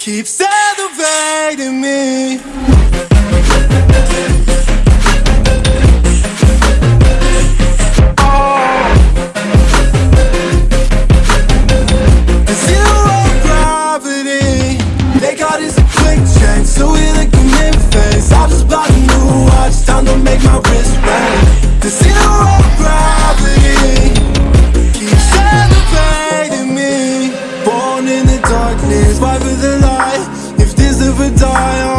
keeps elevating. darkness, fight for the light. If this ever die